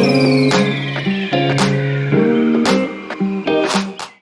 Música